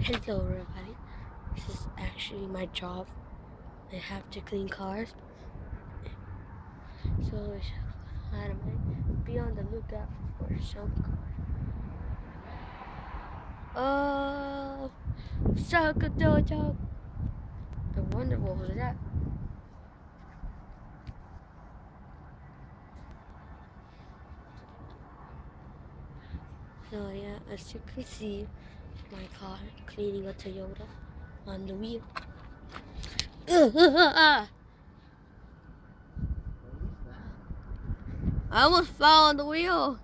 Hello everybody. This is actually my job. I have to clean cars. So I might be on the lookout for some car. Oh, Soccer Dojo. I wonder what was that. So yeah, as you can see, my car cleaning a Toyota on the wheel. I almost fell on the wheel.